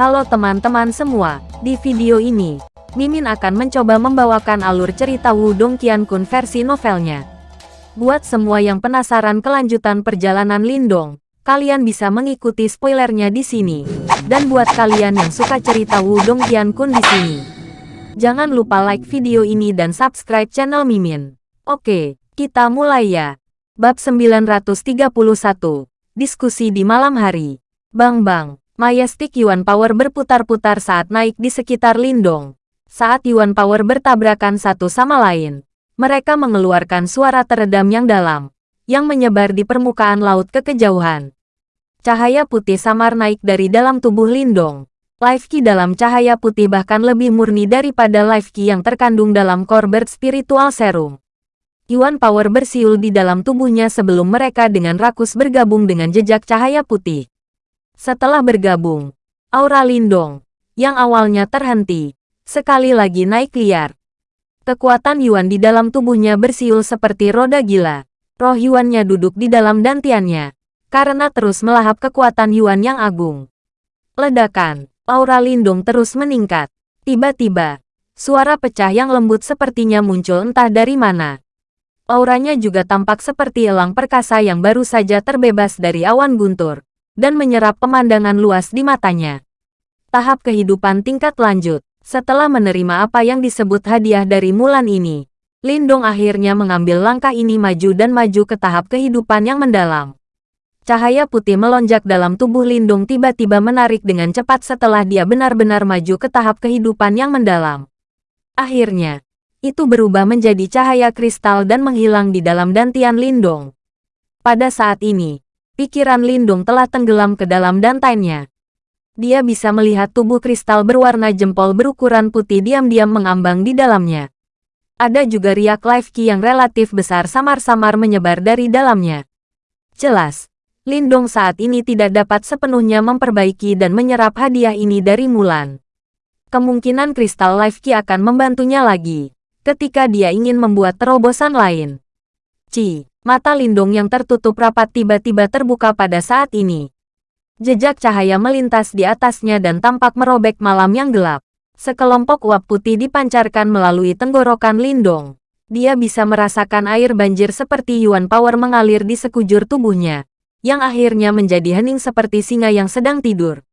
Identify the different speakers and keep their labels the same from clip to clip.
Speaker 1: Halo teman-teman semua, di video ini, Mimin akan mencoba membawakan alur cerita Wudong Qiankun versi novelnya. Buat semua yang penasaran kelanjutan perjalanan Lindong, kalian bisa mengikuti spoilernya di sini. Dan buat kalian yang suka cerita Wudong Qiankun di sini, jangan lupa like video ini dan subscribe channel Mimin. Oke, kita mulai ya. Bab 931, Diskusi di malam hari. Bang bang, Majestic Yuan Power berputar-putar saat naik di sekitar Lindong. Saat Yuan Power bertabrakan satu sama lain, mereka mengeluarkan suara teredam yang dalam, yang menyebar di permukaan laut ke kejauhan. Cahaya putih samar naik dari dalam tubuh Lindong. Life Ki dalam cahaya putih bahkan lebih murni daripada Life Ki yang terkandung dalam Corbett Spiritual Serum. Yuan Power bersiul di dalam tubuhnya sebelum mereka dengan rakus bergabung dengan jejak cahaya putih. Setelah bergabung, aura Lindong, yang awalnya terhenti, sekali lagi naik liar. Kekuatan Yuan di dalam tubuhnya bersiul seperti roda gila. Roh Yuannya duduk di dalam dantiannya, karena terus melahap kekuatan Yuan yang agung. Ledakan, aura Lindong terus meningkat. Tiba-tiba, suara pecah yang lembut sepertinya muncul entah dari mana. Auranya juga tampak seperti elang perkasa yang baru saja terbebas dari awan guntur dan menyerap pemandangan luas di matanya. Tahap kehidupan tingkat lanjut. Setelah menerima apa yang disebut hadiah dari Mulan ini, Lindong akhirnya mengambil langkah ini maju dan maju ke tahap kehidupan yang mendalam. Cahaya putih melonjak dalam tubuh Lindung tiba-tiba menarik dengan cepat setelah dia benar-benar maju ke tahap kehidupan yang mendalam. Akhirnya, itu berubah menjadi cahaya kristal dan menghilang di dalam dantian Lindong. Pada saat ini, Pikiran Lindung telah tenggelam ke dalam dantainnya. Dia bisa melihat tubuh kristal berwarna jempol berukuran putih diam-diam mengambang di dalamnya. Ada juga riak life key yang relatif besar samar-samar menyebar dari dalamnya. Jelas, Lindong saat ini tidak dapat sepenuhnya memperbaiki dan menyerap hadiah ini dari Mulan. Kemungkinan kristal life key akan membantunya lagi, ketika dia ingin membuat terobosan lain. Ci. Mata Lindung yang tertutup rapat tiba-tiba terbuka pada saat ini. Jejak cahaya melintas di atasnya dan tampak merobek malam yang gelap. Sekelompok uap putih dipancarkan melalui tenggorokan Lindong. Dia bisa merasakan air banjir seperti Yuan Power mengalir di sekujur tubuhnya, yang akhirnya menjadi hening seperti singa yang sedang tidur.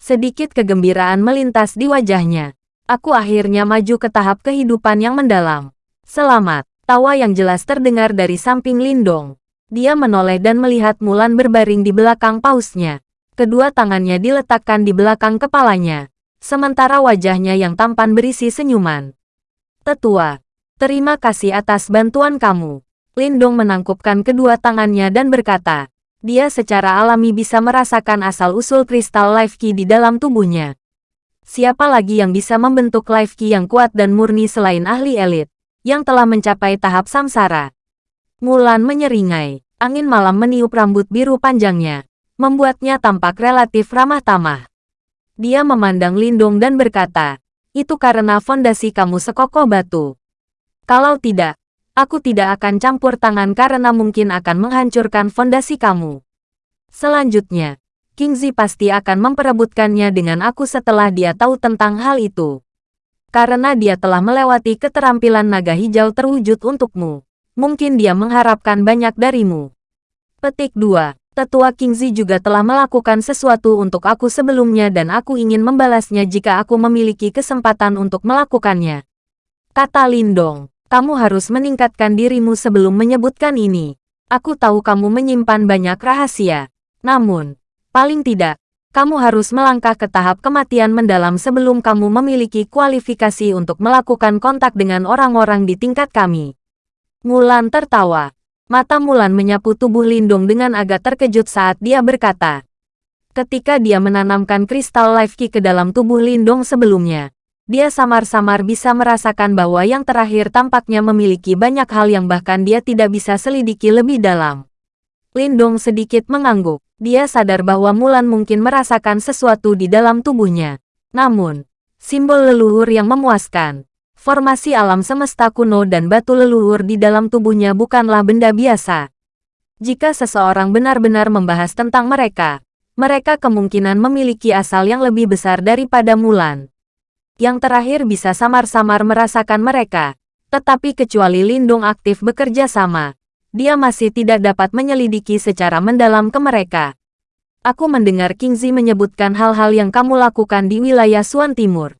Speaker 1: Sedikit kegembiraan melintas di wajahnya. Aku akhirnya maju ke tahap kehidupan yang mendalam. Selamat. Tawa yang jelas terdengar dari samping Lindong. Dia menoleh dan melihat Mulan berbaring di belakang pausnya. Kedua tangannya diletakkan di belakang kepalanya. Sementara wajahnya yang tampan berisi senyuman. Tetua, terima kasih atas bantuan kamu. Lindong menangkupkan kedua tangannya dan berkata, dia secara alami bisa merasakan asal-usul kristal life key di dalam tubuhnya. Siapa lagi yang bisa membentuk life key yang kuat dan murni selain ahli elit? Yang telah mencapai tahap samsara. Mulan menyeringai. Angin malam meniup rambut biru panjangnya, membuatnya tampak relatif ramah tamah. Dia memandang Lindung dan berkata, itu karena fondasi kamu sekokoh batu. Kalau tidak, aku tidak akan campur tangan karena mungkin akan menghancurkan fondasi kamu. Selanjutnya, King Zi pasti akan memperebutkannya dengan aku setelah dia tahu tentang hal itu. Karena dia telah melewati keterampilan naga hijau terwujud untukmu. Mungkin dia mengharapkan banyak darimu. Petik 2. Tetua Kingzi juga telah melakukan sesuatu untuk aku sebelumnya dan aku ingin membalasnya jika aku memiliki kesempatan untuk melakukannya. Kata Lindong, kamu harus meningkatkan dirimu sebelum menyebutkan ini. Aku tahu kamu menyimpan banyak rahasia. Namun, paling tidak, kamu harus melangkah ke tahap kematian mendalam sebelum kamu memiliki kualifikasi untuk melakukan kontak dengan orang-orang di tingkat kami. Mulan tertawa. Mata Mulan menyapu tubuh Lindung dengan agak terkejut saat dia berkata. Ketika dia menanamkan kristal life key ke dalam tubuh Lindung sebelumnya, dia samar-samar bisa merasakan bahwa yang terakhir tampaknya memiliki banyak hal yang bahkan dia tidak bisa selidiki lebih dalam. Lindong sedikit mengangguk. Dia sadar bahwa Mulan mungkin merasakan sesuatu di dalam tubuhnya. Namun, simbol leluhur yang memuaskan, formasi alam semesta kuno dan batu leluhur di dalam tubuhnya bukanlah benda biasa. Jika seseorang benar-benar membahas tentang mereka, mereka kemungkinan memiliki asal yang lebih besar daripada Mulan. Yang terakhir bisa samar-samar merasakan mereka, tetapi kecuali Lindung aktif bekerja sama, dia masih tidak dapat menyelidiki secara mendalam ke mereka. Aku mendengar Kingzi menyebutkan hal-hal yang kamu lakukan di wilayah Suan Timur.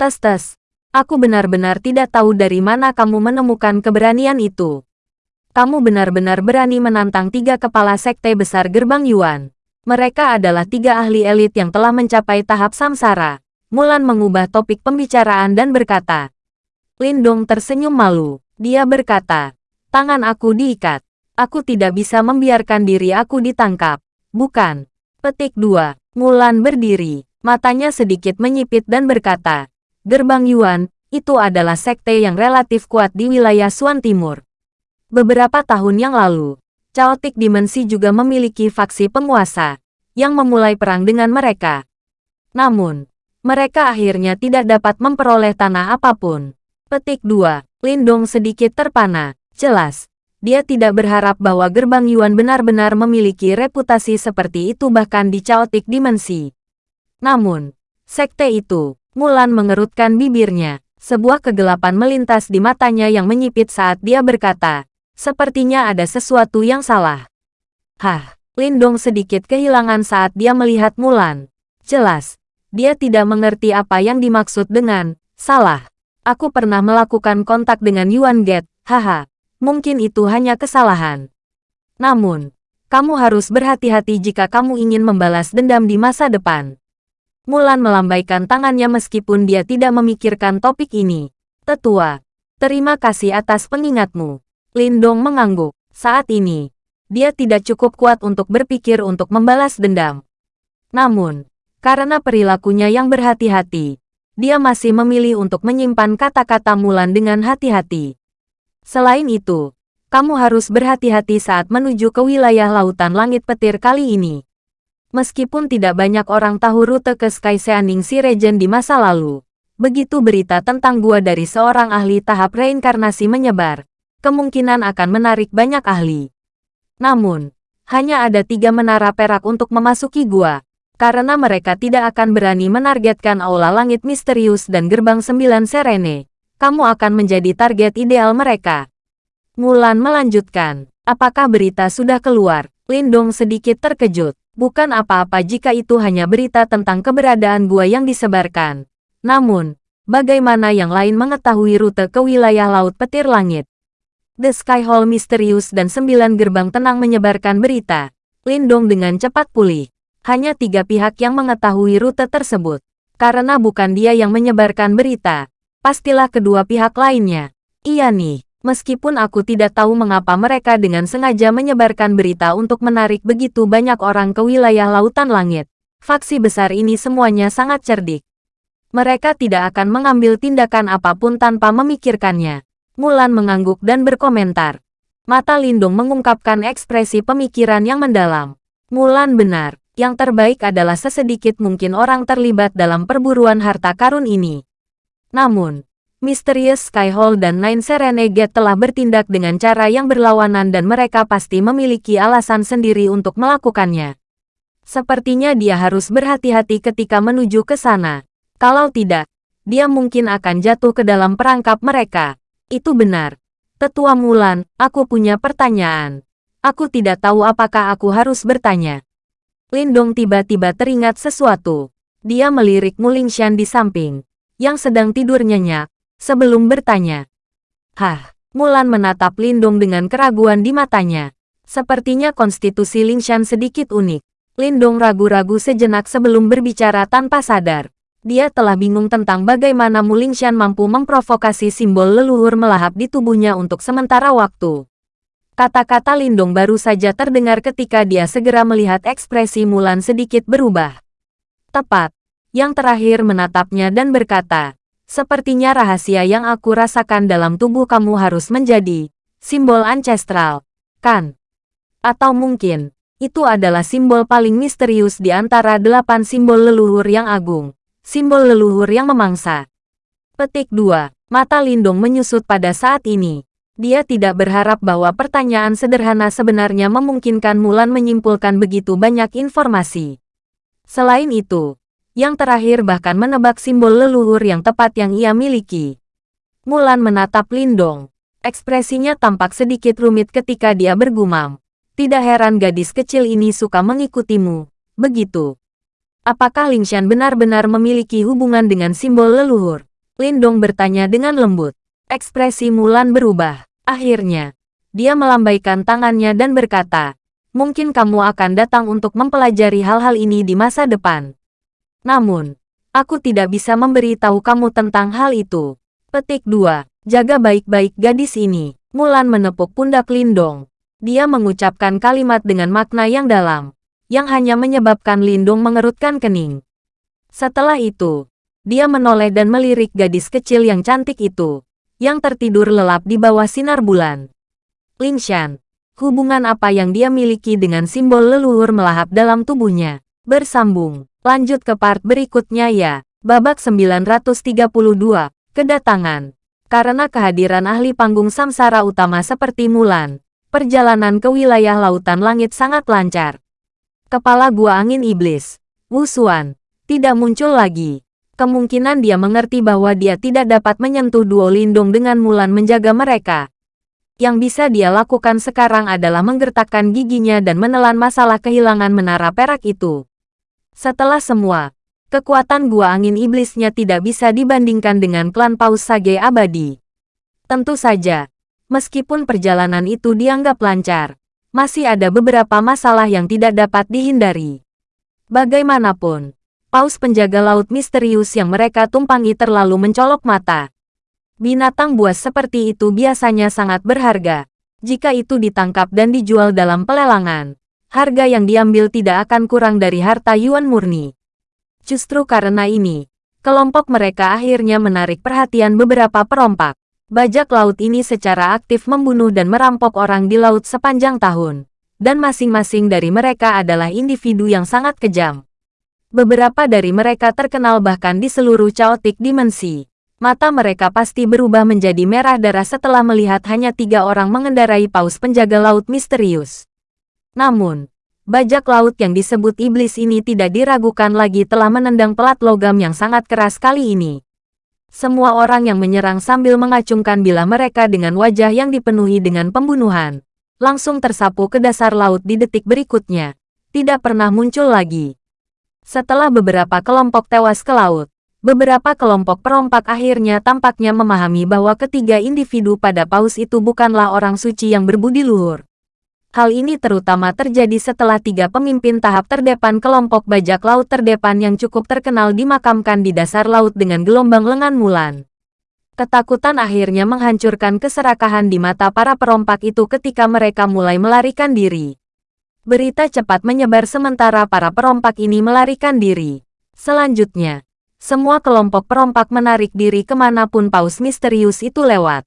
Speaker 1: Tes-tes, aku benar-benar tidak tahu dari mana kamu menemukan keberanian itu. Kamu benar-benar berani menantang tiga kepala sekte besar gerbang Yuan. Mereka adalah tiga ahli elit yang telah mencapai tahap samsara. Mulan mengubah topik pembicaraan dan berkata. Lindong tersenyum malu. Dia berkata, tangan aku diikat. Aku tidak bisa membiarkan diri aku ditangkap. Bukan. Petik 2. Mulan berdiri. Matanya sedikit menyipit dan berkata, Gerbang Yuan, itu adalah sekte yang relatif kuat di wilayah Suan Timur. Beberapa tahun yang lalu, Chaotic Dimensi juga memiliki faksi penguasa yang memulai perang dengan mereka. Namun, mereka akhirnya tidak dapat memperoleh tanah apa pun. Petik 2. Lindong sedikit terpana. Jelas, dia tidak berharap bahwa gerbang Yuan benar-benar memiliki reputasi seperti itu bahkan di Chaotic Dimensi. Namun, sekte itu, Mulan mengerutkan bibirnya. Sebuah kegelapan melintas di matanya yang menyipit saat dia berkata, Sepertinya ada sesuatu yang salah. Hah, Lindong sedikit kehilangan saat dia melihat Mulan. Jelas, dia tidak mengerti apa yang dimaksud dengan salah. Aku pernah melakukan kontak dengan Yuan Get, haha. Mungkin itu hanya kesalahan. Namun, kamu harus berhati-hati jika kamu ingin membalas dendam di masa depan. Mulan melambaikan tangannya meskipun dia tidak memikirkan topik ini. Tetua, terima kasih atas pengingatmu. Lindong mengangguk. Saat ini, dia tidak cukup kuat untuk berpikir untuk membalas dendam. Namun, karena perilakunya yang berhati-hati, dia masih memilih untuk menyimpan kata-kata Mulan dengan hati-hati. Selain itu, kamu harus berhati-hati saat menuju ke wilayah lautan langit petir kali ini. Meskipun tidak banyak orang tahu rute ke Sky Seaning Regent di masa lalu, begitu berita tentang gua dari seorang ahli tahap reinkarnasi menyebar, kemungkinan akan menarik banyak ahli. Namun, hanya ada tiga menara perak untuk memasuki gua, karena mereka tidak akan berani menargetkan aula langit misterius dan gerbang sembilan serene. Kamu akan menjadi target ideal mereka. Mulan melanjutkan, apakah berita sudah keluar? Lindong sedikit terkejut. Bukan apa-apa jika itu hanya berita tentang keberadaan gua yang disebarkan. Namun, bagaimana yang lain mengetahui rute ke wilayah Laut Petir Langit? The Sky Hall misterius dan sembilan gerbang tenang menyebarkan berita. Lindong dengan cepat pulih. Hanya tiga pihak yang mengetahui rute tersebut. Karena bukan dia yang menyebarkan berita. Pastilah kedua pihak lainnya. Iya nih, meskipun aku tidak tahu mengapa mereka dengan sengaja menyebarkan berita untuk menarik begitu banyak orang ke wilayah lautan langit. Faksi besar ini semuanya sangat cerdik. Mereka tidak akan mengambil tindakan apa pun tanpa memikirkannya. Mulan mengangguk dan berkomentar. Mata Lindung mengungkapkan ekspresi pemikiran yang mendalam. Mulan benar, yang terbaik adalah sesedikit mungkin orang terlibat dalam perburuan harta karun ini. Namun, Mysterious Skyhole dan Nine Serenade telah bertindak dengan cara yang berlawanan dan mereka pasti memiliki alasan sendiri untuk melakukannya. Sepertinya dia harus berhati-hati ketika menuju ke sana. Kalau tidak, dia mungkin akan jatuh ke dalam perangkap mereka. Itu benar. Tetua Mulan, aku punya pertanyaan. Aku tidak tahu apakah aku harus bertanya. Lindong tiba-tiba teringat sesuatu. Dia melirik Mulingshan di samping, yang sedang tidur nyenyak, sebelum bertanya. Hah, Mulan menatap Lindong dengan keraguan di matanya. Sepertinya konstitusi Lingshan sedikit unik. Lindong ragu-ragu sejenak sebelum berbicara tanpa sadar. Dia telah bingung tentang bagaimana Mulingshan mampu memprovokasi simbol leluhur melahap di tubuhnya untuk sementara waktu. Kata-kata Lindong baru saja terdengar ketika dia segera melihat ekspresi Mulan sedikit berubah. Tepat. Yang terakhir menatapnya dan berkata, Sepertinya rahasia yang aku rasakan dalam tubuh kamu harus menjadi simbol ancestral, kan? Atau mungkin, itu adalah simbol paling misterius di antara delapan simbol leluhur yang agung simbol leluhur yang memangsa. Petik 2. Mata Lindong menyusut pada saat ini. Dia tidak berharap bahwa pertanyaan sederhana sebenarnya memungkinkan Mulan menyimpulkan begitu banyak informasi. Selain itu, yang terakhir bahkan menebak simbol leluhur yang tepat yang ia miliki. Mulan menatap Lindong. Ekspresinya tampak sedikit rumit ketika dia bergumam. Tidak heran gadis kecil ini suka mengikutimu. Begitu. Apakah Lingshan benar-benar memiliki hubungan dengan simbol leluhur? Lindong bertanya dengan lembut. Ekspresi Mulan berubah. Akhirnya, dia melambaikan tangannya dan berkata, Mungkin kamu akan datang untuk mempelajari hal-hal ini di masa depan. Namun, aku tidak bisa memberitahu kamu tentang hal itu. Petik 2. Jaga baik-baik gadis ini. Mulan menepuk pundak Lindong. Dia mengucapkan kalimat dengan makna yang dalam, yang hanya menyebabkan Lindong mengerutkan kening. Setelah itu, dia menoleh dan melirik gadis kecil yang cantik itu, yang tertidur lelap di bawah sinar bulan. Lingshan, hubungan apa yang dia miliki dengan simbol leluhur melahap dalam tubuhnya? Bersambung, lanjut ke part berikutnya ya. Babak 932, Kedatangan. Karena kehadiran ahli panggung samsara utama seperti Mulan, perjalanan ke wilayah lautan langit sangat lancar. Kepala gua angin iblis, Wusuan, tidak muncul lagi. Kemungkinan dia mengerti bahwa dia tidak dapat menyentuh duo lindung dengan Mulan menjaga mereka. Yang bisa dia lakukan sekarang adalah menggertakkan giginya dan menelan masalah kehilangan menara perak itu. Setelah semua, kekuatan gua angin iblisnya tidak bisa dibandingkan dengan klan Paus Sage abadi. Tentu saja, meskipun perjalanan itu dianggap lancar, masih ada beberapa masalah yang tidak dapat dihindari. Bagaimanapun, paus penjaga laut misterius yang mereka tumpangi terlalu mencolok mata. Binatang buas seperti itu biasanya sangat berharga. Jika itu ditangkap dan dijual dalam pelelangan, harga yang diambil tidak akan kurang dari harta Yuan murni. Justru karena ini, kelompok mereka akhirnya menarik perhatian beberapa perompak. Bajak laut ini secara aktif membunuh dan merampok orang di laut sepanjang tahun. Dan masing-masing dari mereka adalah individu yang sangat kejam. Beberapa dari mereka terkenal bahkan di seluruh caotik dimensi. Mata mereka pasti berubah menjadi merah darah setelah melihat hanya tiga orang mengendarai paus penjaga laut misterius. Namun, bajak laut yang disebut iblis ini tidak diragukan lagi telah menendang pelat logam yang sangat keras kali ini. Semua orang yang menyerang sambil mengacungkan bila mereka dengan wajah yang dipenuhi dengan pembunuhan, langsung tersapu ke dasar laut di detik berikutnya, tidak pernah muncul lagi. Setelah beberapa kelompok tewas ke laut, beberapa kelompok perompak akhirnya tampaknya memahami bahwa ketiga individu pada paus itu bukanlah orang suci yang berbudi luhur. Hal ini terutama terjadi setelah tiga pemimpin tahap terdepan kelompok bajak laut terdepan yang cukup terkenal dimakamkan di dasar laut dengan gelombang lengan mulan. Ketakutan akhirnya menghancurkan keserakahan di mata para perompak itu ketika mereka mulai melarikan diri. Berita cepat menyebar sementara para perompak ini melarikan diri. Selanjutnya, semua kelompok perompak menarik diri ke mana pun paus misterius itu lewat.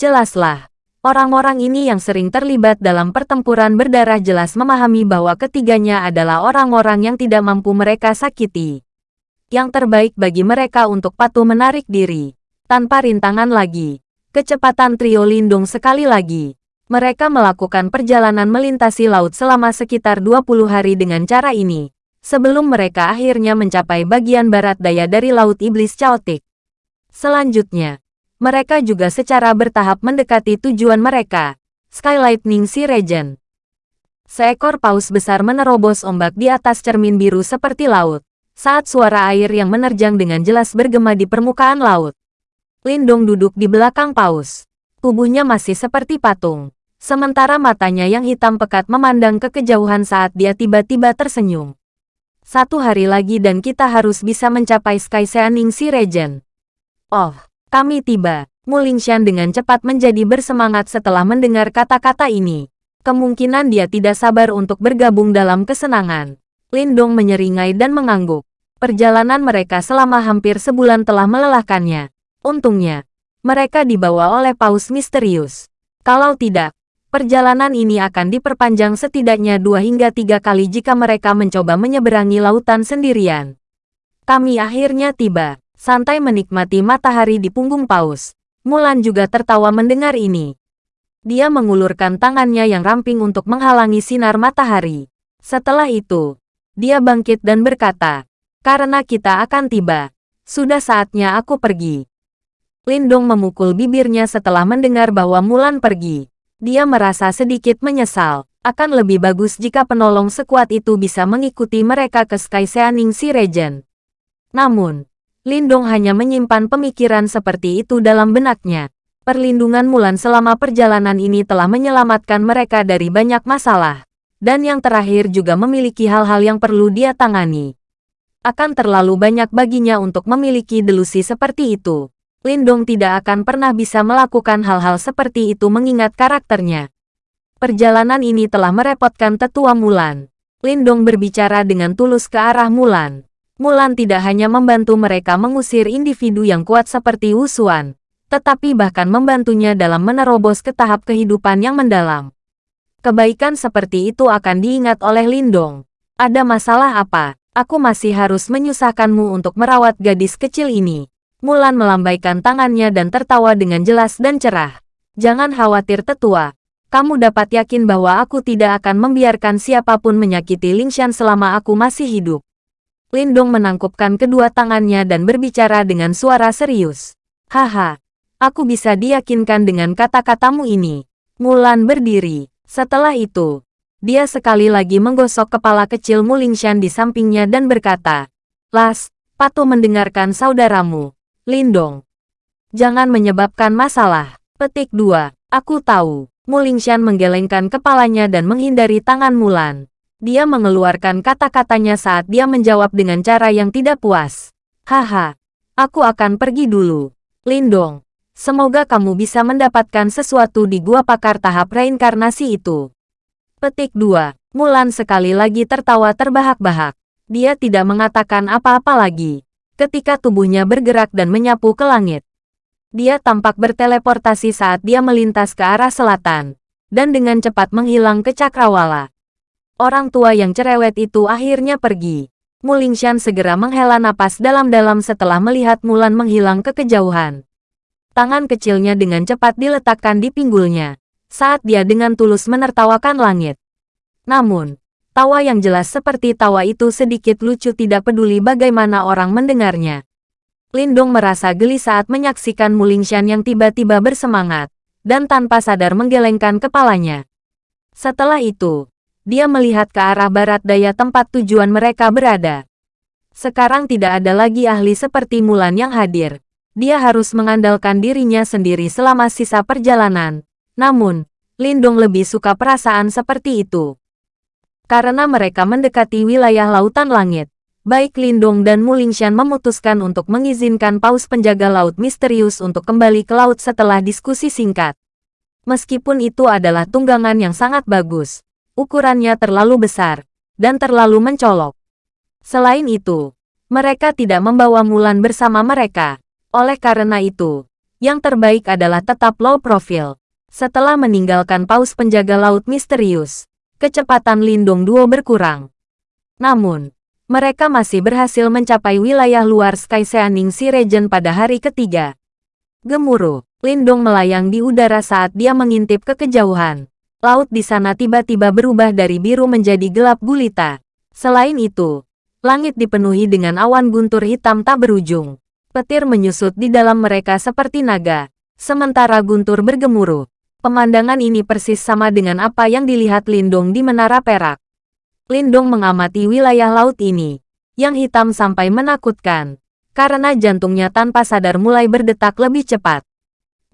Speaker 1: Jelaslah, Orang-orang ini yang sering terlibat dalam pertempuran berdarah jelas memahami bahwa ketiganya adalah orang-orang yang tidak mampu mereka sakiti. Yang terbaik bagi mereka untuk patuh menarik diri. Tanpa rintangan lagi. Kecepatan trio lindung sekali lagi. Mereka melakukan perjalanan melintasi laut selama sekitar 20 hari dengan cara ini. Sebelum mereka akhirnya mencapai bagian barat daya dari Laut Iblis Chaotic. Selanjutnya, mereka juga secara bertahap mendekati tujuan mereka, Skylightning Sea Region. Seekor paus besar menerobos ombak di atas cermin biru seperti laut, saat suara air yang menerjang dengan jelas bergema di permukaan laut. Lindong duduk di belakang paus. Tubuhnya masih seperti patung, sementara matanya yang hitam pekat memandang ke kejauhan saat dia tiba-tiba tersenyum. Satu hari lagi dan kita harus bisa mencapai Sky Seaning Sea Region. Oh, kami tiba. Mulingshan dengan cepat menjadi bersemangat setelah mendengar kata-kata ini. Kemungkinan dia tidak sabar untuk bergabung dalam kesenangan. Lindong menyeringai dan mengangguk. Perjalanan mereka selama hampir sebulan telah melelahkannya. Untungnya, mereka dibawa oleh paus misterius. Kalau tidak, perjalanan ini akan diperpanjang setidaknya dua hingga tiga kali jika mereka mencoba menyeberangi lautan sendirian. Kami akhirnya tiba santai menikmati matahari di punggung paus. Mulan juga tertawa mendengar ini. Dia mengulurkan tangannya yang ramping untuk menghalangi sinar matahari. Setelah itu, dia bangkit dan berkata, karena kita akan tiba. Sudah saatnya aku pergi. Lindong memukul bibirnya setelah mendengar bahwa Mulan pergi. Dia merasa sedikit menyesal. Akan lebih bagus jika penolong sekuat itu bisa mengikuti mereka ke Sky Seaning si Regent. Namun, Lindong hanya menyimpan pemikiran seperti itu dalam benaknya. Perlindungan Mulan selama perjalanan ini telah menyelamatkan mereka dari banyak masalah. Dan yang terakhir juga memiliki hal-hal yang perlu dia tangani. Akan terlalu banyak baginya untuk memiliki delusi seperti itu. Lindong tidak akan pernah bisa melakukan hal-hal seperti itu mengingat karakternya. Perjalanan ini telah merepotkan tetua Mulan. Lindong berbicara dengan tulus ke arah Mulan. Mulan tidak hanya membantu mereka mengusir individu yang kuat seperti Wusuan, tetapi bahkan membantunya dalam menerobos ke tahap kehidupan yang mendalam. Kebaikan seperti itu akan diingat oleh Lindong. Ada masalah apa? Aku masih harus menyusahkanmu untuk merawat gadis kecil ini. Mulan melambaikan tangannya dan tertawa dengan jelas dan cerah. Jangan khawatir tetua, kamu dapat yakin bahwa aku tidak akan membiarkan siapa pun menyakiti Lingshan selama aku masih hidup. Lindong menangkupkan kedua tangannya dan berbicara dengan suara serius. Haha, aku bisa diyakinkan dengan kata-katamu ini. Mulan berdiri. Setelah itu, dia sekali lagi menggosok kepala kecil Mulingshan di sampingnya dan berkata, Las, patuh mendengarkan saudaramu. Lindong. Jangan menyebabkan masalah. Petik 2. Aku tahu. Mulingshan menggelengkan kepalanya dan menghindari tangan Mulan. Dia mengeluarkan kata-katanya saat dia menjawab dengan cara yang tidak puas. Haha, aku akan pergi dulu. Lindong, semoga kamu bisa mendapatkan sesuatu di gua pakar tahap reinkarnasi itu. Petik 2. Mulan sekali lagi tertawa terbahak-bahak. Dia tidak mengatakan apa-apa lagi. Ketika tubuhnya bergerak dan menyapu ke langit. Dia tampak berteleportasi saat dia melintas ke arah selatan, dan dengan cepat menghilang ke cakrawala. Orang tua yang cerewet itu akhirnya pergi. Mulingshan segera menghela napas dalam-dalam setelah melihat Mulan menghilang ke kejauhan. Tangan kecilnya dengan cepat diletakkan di pinggulnya, saat dia dengan tulus menertawakan langit. Namun, tawa yang jelas seperti tawa itu sedikit lucu tidak peduli bagaimana orang mendengarnya. Lindong merasa geli saat menyaksikan Mulingshan yang tiba-tiba bersemangat, dan tanpa sadar menggelengkan kepalanya. Setelah itu, dia melihat ke arah barat daya tempat tujuan mereka berada. Sekarang tidak ada lagi ahli seperti Mulan yang hadir. Dia harus mengandalkan dirinya sendiri selama sisa perjalanan. Namun, Lindong lebih suka perasaan seperti itu. Karena mereka mendekati wilayah lautan langit, baik Lindong dan Mulingshan memutuskan untuk mengizinkan paus penjaga laut misterius untuk kembali ke laut setelah diskusi singkat. Meskipun itu adalah tunggangan yang sangat bagus, ukurannya terlalu besar, dan terlalu mencolok. Selain itu, mereka tidak membawa Mulan bersama mereka. Oleh karena itu, yang terbaik adalah tetap low profile. Setelah meninggalkan paus penjaga laut misterius, kecepatan Lindong Duo berkurang. Namun, mereka masih berhasil mencapai wilayah luar Sky Seaning si Regent pada hari ketiga. Gemuruh, Lindong melayang di udara saat dia mengintip ke kejauhan. Laut di sana tiba-tiba berubah dari biru menjadi gelap gulita. Selain itu, langit dipenuhi dengan awan guntur hitam tak berujung. Petir menyusut di dalam mereka seperti naga, sementara guntur bergemuruh. Pemandangan ini persis sama dengan apa yang dilihat Lindong di Menara Perak. Lindong mengamati wilayah laut ini, yang hitam sampai menakutkan, karena jantungnya tanpa sadar mulai berdetak lebih cepat.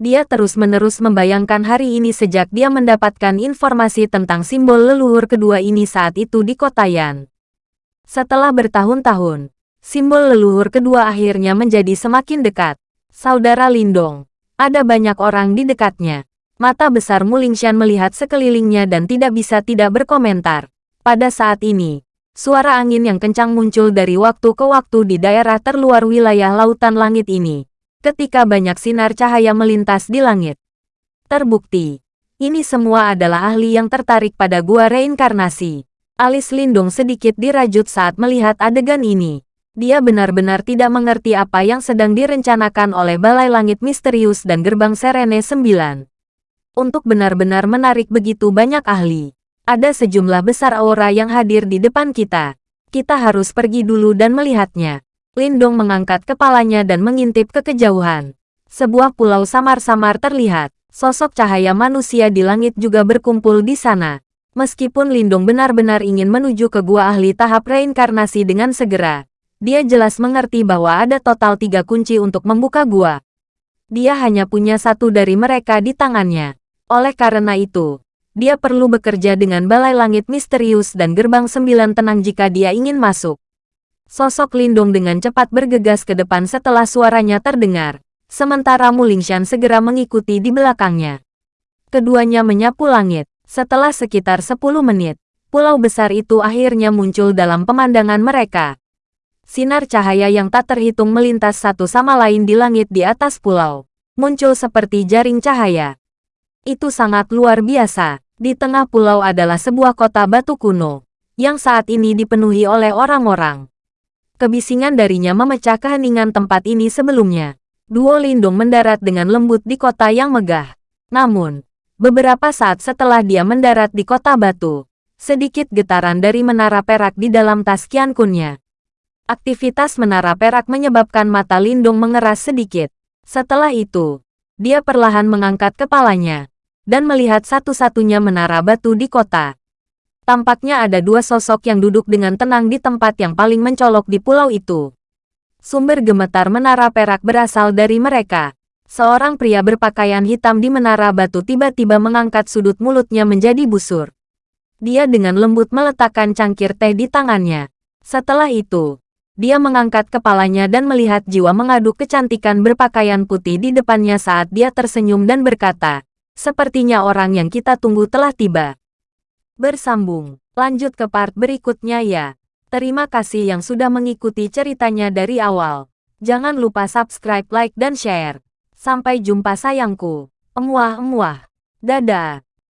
Speaker 1: Dia terus-menerus membayangkan hari ini sejak dia mendapatkan informasi tentang simbol leluhur kedua ini saat itu di kota Yan. Setelah bertahun-tahun, simbol leluhur kedua akhirnya menjadi semakin dekat. Saudara Lindong, ada banyak orang di dekatnya. Mata besar Mulingshan melihat sekelilingnya dan tidak bisa tidak berkomentar. Pada saat ini, suara angin yang kencang muncul dari waktu ke waktu di daerah terluar wilayah lautan langit ini, ketika banyak sinar cahaya melintas di langit. Terbukti, ini semua adalah ahli yang tertarik pada gua reinkarnasi. Alis Lindung sedikit dirajut saat melihat adegan ini. Dia benar-benar tidak mengerti apa yang sedang direncanakan oleh Balai Langit Misterius dan Gerbang Serene 9. Untuk benar-benar menarik begitu banyak ahli. Ada sejumlah besar aura yang hadir di depan kita. Kita harus pergi dulu dan melihatnya. Lindong mengangkat kepalanya dan mengintip ke kejauhan. Sebuah pulau samar-samar terlihat. Sosok cahaya manusia di langit juga berkumpul di sana. Meskipun Lindong benar-benar ingin menuju ke gua ahli tahap reinkarnasi dengan segera, dia jelas mengerti bahwa ada total tiga kunci untuk membuka gua. Dia hanya punya satu dari mereka di tangannya. Oleh karena itu, dia perlu bekerja dengan balai langit misterius dan gerbang sembilan tenang jika dia ingin masuk. Sosok Lindong dengan cepat bergegas ke depan setelah suaranya terdengar, sementara Mulingshan segera mengikuti di belakangnya. Keduanya menyapu langit. Setelah sekitar 10 menit, pulau besar itu akhirnya muncul dalam pemandangan mereka. Sinar cahaya yang tak terhitung melintas satu sama lain di langit di atas pulau. Muncul seperti jaring cahaya. Itu sangat luar biasa. Di tengah pulau adalah sebuah kota batu kuno, yang saat ini dipenuhi oleh orang-orang. Kebisingan darinya memecah keheningan tempat ini sebelumnya. Duo Lindung mendarat dengan lembut di kota yang megah. Namun, Beberapa saat setelah dia mendarat di kota batu, sedikit getaran dari menara perak di dalam tas Kunnya. Aktivitas menara perak menyebabkan mata Lindung mengeras sedikit. Setelah itu, dia perlahan mengangkat kepalanya dan melihat satu-satunya menara batu di kota. Tampaknya ada dua sosok yang duduk dengan tenang di tempat yang paling mencolok di pulau itu. Sumber gemetar menara perak berasal dari mereka. Seorang pria berpakaian hitam di menara batu tiba-tiba mengangkat sudut mulutnya menjadi busur. Dia dengan lembut meletakkan cangkir teh di tangannya. Setelah itu, dia mengangkat kepalanya dan melihat jiwa mengaduk kecantikan berpakaian putih di depannya saat dia tersenyum dan berkata, Sepertinya orang yang kita tunggu telah tiba. Bersambung, lanjut ke part berikutnya ya. Terima kasih yang sudah mengikuti ceritanya dari awal. Jangan lupa subscribe, like, dan share. Sampai jumpa sayangku. Emuah-emuah. Dadah.